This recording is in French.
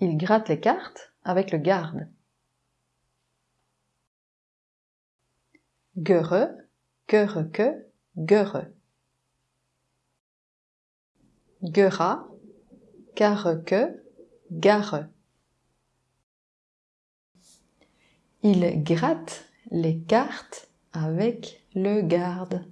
Il gratte les cartes avec le garde. Göre, göreke, göre. Göra, que, gare. Il gratte les cartes avec le garde.